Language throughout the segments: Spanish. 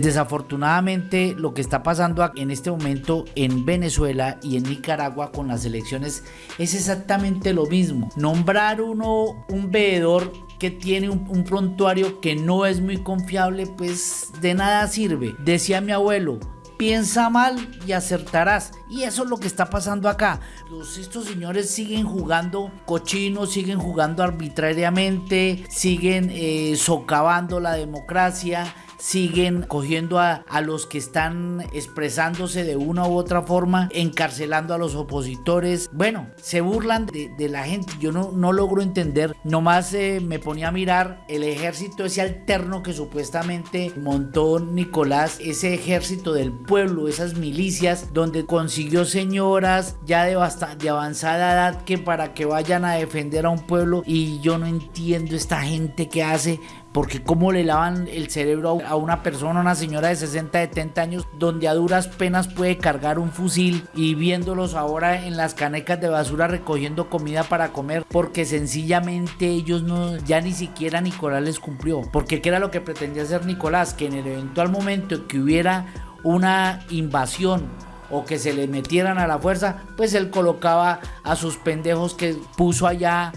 Desafortunadamente lo que está pasando en este momento en Venezuela y en Nicaragua con las elecciones es exactamente lo mismo. Nombrar uno un veedor que tiene un, prontuario que no es muy confiable pues de nada sirve. Decía mi abuelo, piensa mal y acertarás. Y eso es lo que está pasando acá. Los, estos señores siguen jugando cochinos, siguen jugando arbitrariamente, siguen eh, socavando la democracia siguen cogiendo a, los que están expresándose de una u otra forma, encarcelando a los opositores. Bueno, se burlan de, la gente. Yo no, no logro entender. Nomás eh, me ponía a mirar el ejército ese alterno que supuestamente montó Nicolás, ese ejército del pueblo, esas milicias, donde consiguió señoras ya de, de avanzada edad que para que vayan a defender a un pueblo. Y yo no entiendo esta gente que hace porque cómo le lavan el cerebro a una persona, una señora de 60, 70 años, donde a duras penas puede cargar un fusil y viéndolos ahora en las canecas de basura recogiendo comida para comer, porque sencillamente ellos no, ya ni siquiera Nicolás les cumplió. Porque ¿qué era lo que pretendía hacer Nicolás? Que en el eventual momento que hubiera una invasión o que se le metieran a la fuerza, pues él colocaba a sus pendejos que puso allá,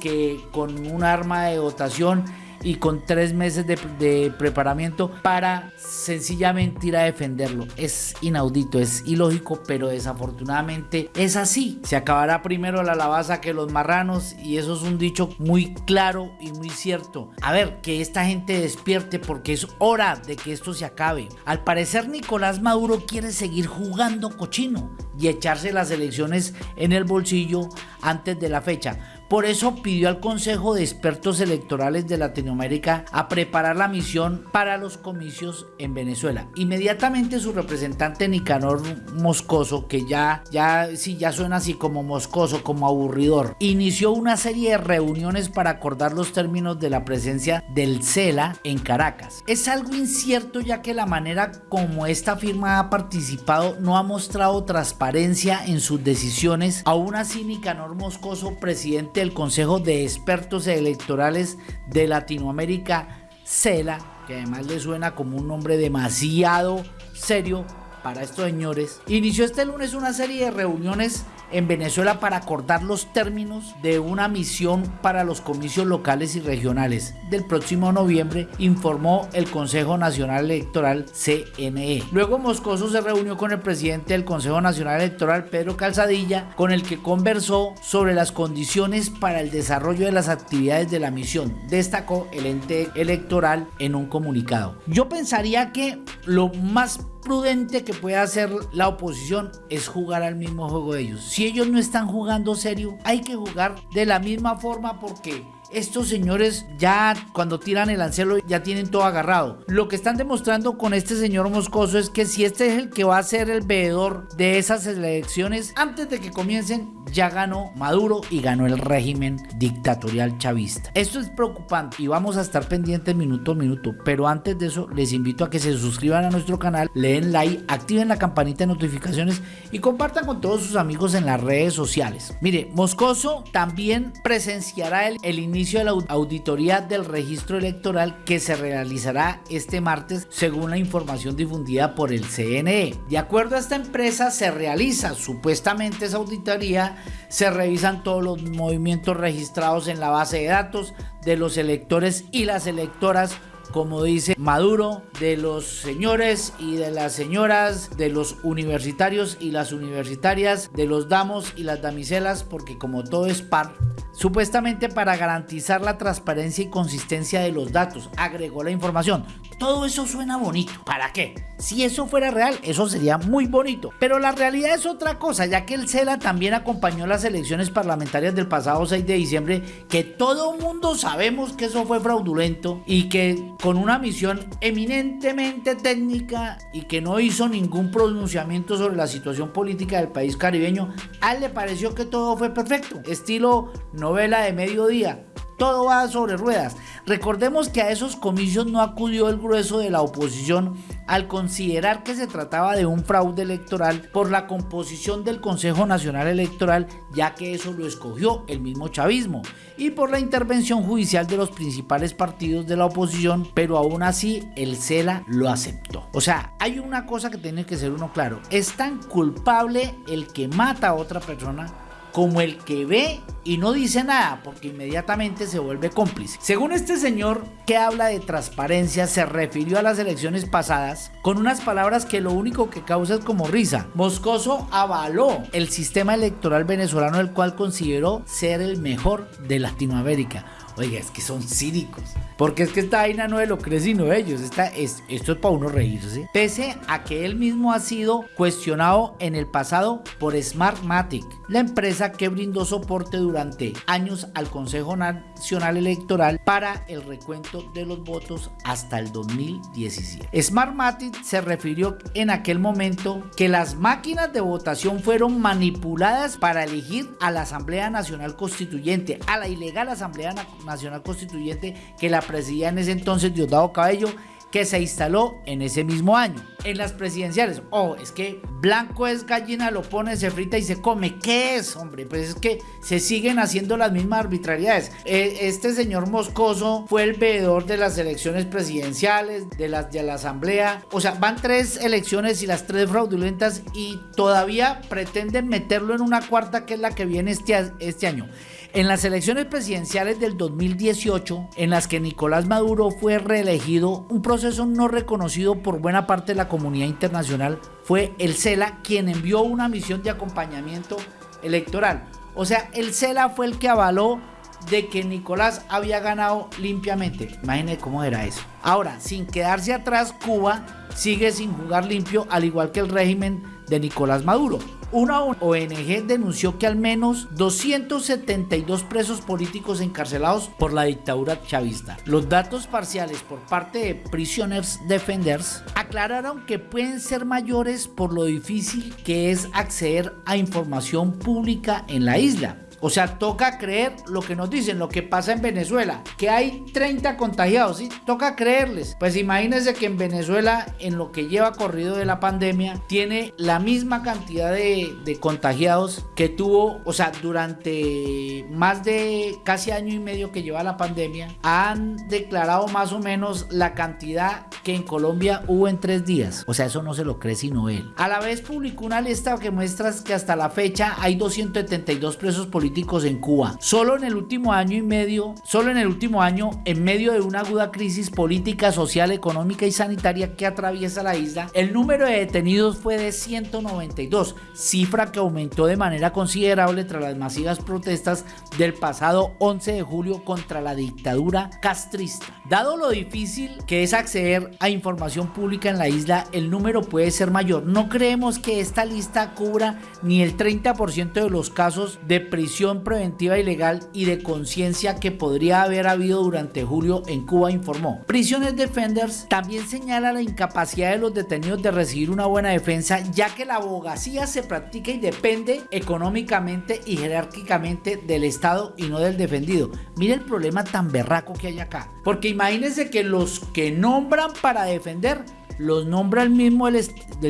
que con un arma de dotación y con tres meses de, preparamiento para sencillamente ir a defenderlo. Es inaudito, es ilógico, pero desafortunadamente es así. Se acabará primero la lavaza que los marranos y eso es un dicho muy claro y muy cierto. A ver, que esta gente despierte porque es hora de que esto se acabe. Al parecer Nicolás Maduro quiere seguir jugando cochino y echarse las elecciones en el bolsillo antes de la fecha. Por eso pidió al Consejo de Expertos Electorales de Latinoamérica a preparar la misión para los comicios en Venezuela. Inmediatamente su representante Nicanor Moscoso, que ya, ya, sí, ya suena así como moscoso, como aburridor, inició una serie de reuniones para acordar los términos de la presencia del CELA en Caracas. Es algo incierto ya que la manera como esta firma ha participado no ha mostrado transparencia en sus decisiones. Aún así, Nicanor Moscoso, presidente el Consejo de Expertos Electorales de Latinoamérica, CELA, que además le suena como un nombre demasiado serio para estos señores, inició este lunes una serie de reuniones en Venezuela para acordar los términos de una misión para los comicios locales y regionales del próximo noviembre, informó el Consejo Nacional Electoral CNE. Luego Moscoso se reunió con el presidente del Consejo Nacional Electoral, Pedro Calzadilla, con el que conversó sobre las condiciones para el desarrollo de las actividades de la misión, destacó el ente electoral en un comunicado. Yo pensaría que lo más prudente que puede hacer la oposición es jugar al mismo juego de ellos. Si ellos no están jugando serio, hay que jugar de la misma forma porque estos señores ya cuando tiran el ancelo ya tienen todo agarrado. Lo que están demostrando con este señor Moscoso es que si este es el que va a ser el veedor de esas elecciones, antes de que comiencen ya ganó Maduro y ganó el régimen dictatorial chavista. Esto es preocupante y vamos a estar pendientes minuto a minuto, pero antes de eso les invito a que se suscriban a nuestro canal, le den like, activen la campanita de notificaciones y compartan con todos sus amigos en las redes sociales. Mire, Moscoso también presenciará el inicio de la auditoría del registro electoral que se realizará este martes según la información difundida por el CNE. De acuerdo a esta empresa se realiza supuestamente esa auditoría, se revisan todos los movimientos registrados en la base de datos de los electores y las electoras como dice Maduro, de los señores y de las señoras, de los universitarios y las universitarias, de los damos y las damiselas, porque como todo es par, supuestamente para garantizar la transparencia y consistencia de los datos, agregó la información. Todo eso suena bonito. ¿Para qué? Si eso fuera real, eso sería muy bonito. Pero la realidad es otra cosa, ya que el CELA también acompañó las elecciones parlamentarias del pasado 6 de diciembre, que todo mundo sabemos que eso fue fraudulento y que con una misión eminentemente técnica y que no hizo ningún pronunciamiento sobre la situación política del país caribeño, a él le pareció que todo fue perfecto, estilo novela de mediodía todo va sobre ruedas. Recordemos que a esos comicios no acudió el grueso de la oposición al considerar que se trataba de un fraude electoral por la composición del Consejo Nacional Electoral, ya que eso lo escogió el mismo chavismo, y por la intervención judicial de los principales partidos de la oposición, pero aún así el CELA lo aceptó. O sea, hay una cosa que tiene que ser uno claro, es tan culpable el que mata a otra persona como el que ve y no dice nada porque inmediatamente se vuelve cómplice. Según este señor que habla de transparencia se refirió a las elecciones pasadas con unas palabras que lo único que causa es como risa. Moscoso avaló el sistema electoral venezolano el cual consideró ser el mejor de Latinoamérica. Oiga, es que son cínicos. Porque es que esta vaina no es lo creen sino ellos. Esta es, esto es para uno reírse. Pese a que él mismo ha sido cuestionado en el pasado por Smartmatic, la empresa que brindó soporte durante años al Consejo Nacional Electoral para el recuento de los votos hasta el 2017. Smartmatic se refirió en aquel momento que las máquinas de votación fueron manipuladas para elegir a la Asamblea Nacional Constituyente, a la ilegal Asamblea Nacional Constituyente que la presidía en ese entonces Diosdado Cabello que se instaló en ese mismo año. En las presidenciales, oh, es que blanco es gallina, lo pone, se frita y se come. ¿Qué es, hombre? Pues es que se siguen haciendo las mismas arbitrariedades. E, este señor Moscoso fue el veedor de las elecciones presidenciales, de las de la asamblea. O sea, van tres elecciones y las tres fraudulentas y todavía pretenden meterlo en una cuarta que es la que viene este, este año. En las elecciones presidenciales del 2018, en las que Nicolás Maduro fue reelegido, un proceso no reconocido por buena parte de la comunidad internacional, fue el CELA quien envió una misión de acompañamiento electoral. O sea, el CELA fue el que avaló de que Nicolás había ganado limpiamente. Imagínense cómo era eso. Ahora, sin quedarse atrás, Cuba sigue sin jugar limpio, al igual que el régimen de Nicolás Maduro. Una ONG denunció que al menos 272 presos políticos encarcelados por la dictadura chavista. Los datos parciales por parte de Prisoners Defenders aclararon que pueden ser mayores por lo difícil que es acceder a información pública en la isla. O sea, toca creer lo que nos dicen, lo que pasa en Venezuela, que hay 30 contagiados, ¿sí? Toca creerles. Pues imagínense que en Venezuela, en lo que lleva corrido de la pandemia, tiene la misma cantidad de, de contagiados que tuvo, o sea, durante más de casi año y medio que lleva la pandemia, han declarado más o menos la cantidad que en Colombia hubo en tres días. O sea, eso no se lo cree sino él. A la vez publicó una lista que muestra que hasta la fecha hay 272 presos políticos en Cuba. Solo en el último año y medio, solo en el último año, en medio de una aguda crisis política, social, económica y sanitaria que atraviesa la isla, el número de detenidos fue de 192, cifra que aumentó de manera considerable tras las masivas protestas del pasado 11 de julio contra la dictadura castrista. Dado lo difícil que es acceder a información pública en la isla, el número puede ser mayor. No creemos que esta lista cubra ni el 30% de los casos de prisión preventiva ilegal y de conciencia que podría haber habido durante julio en Cuba, informó. Prisiones Defenders también señala la incapacidad de los detenidos de recibir una buena defensa, ya que la abogacía se practica y depende económicamente y jerárquicamente del Estado y no del defendido. Mire el problema tan berraco que hay acá. Porque imagínense que los que nombran para defender los nombra el mismo,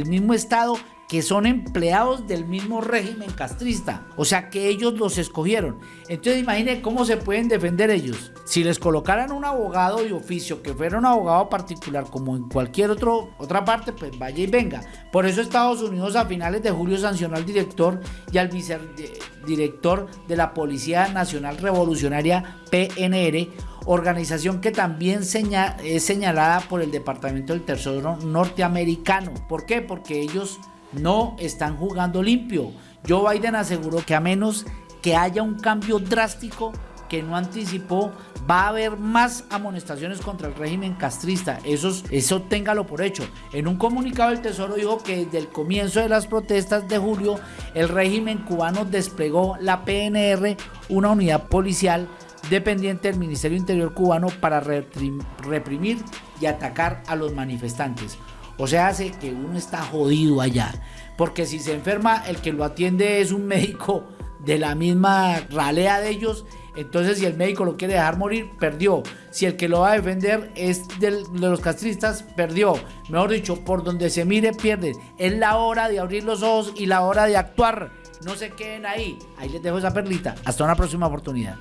mismo Estado que son empleados del mismo régimen castrista, o sea que ellos los escogieron. Entonces imaginen cómo se pueden defender ellos. Si les colocaran un abogado de oficio que fuera un abogado particular como en cualquier otro, otra parte, pues vaya y venga. Por eso Estados Unidos a finales de julio sancionó al director y al vicedirector de la Policía Nacional Revolucionaria PNR organización que también es señalada por el Departamento del Tesoro norteamericano. ¿Por qué? Porque ellos no están jugando limpio. Joe Biden aseguró que a menos que haya un cambio drástico que no anticipó, va a haber más amonestaciones contra el régimen castrista. Eso, eso téngalo por hecho. En un comunicado el Tesoro dijo que desde el comienzo de las protestas de julio, el régimen cubano desplegó la PNR, una unidad policial dependiente del Ministerio Interior cubano para reprimir y atacar a los manifestantes. O sea, hace que uno está jodido allá. Porque si se enferma, el que lo atiende es un médico de la misma ralea de ellos. Entonces, si el médico lo quiere dejar morir, perdió. Si el que lo va a defender es de los castristas, perdió. Mejor dicho, por donde se mire, pierde. Es la hora de abrir los ojos y la hora de actuar. No se queden ahí. Ahí les dejo esa perlita. Hasta una próxima oportunidad.